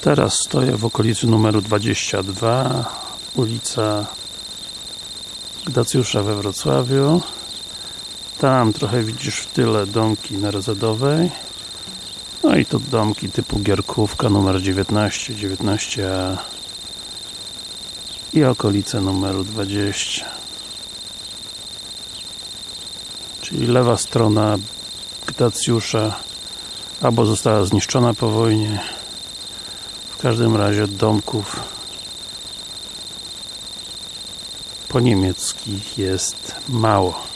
Teraz stoję w okolicy numeru 22 ulica Gdacjusza we Wrocławiu. Tam trochę widzisz w tyle domki na Rozadowej no i tu domki typu Gierkówka numer 19, 19A i okolice numeru 20 czyli lewa strona Gdacjusza albo została zniszczona po wojnie w każdym razie domków po niemieckich jest mało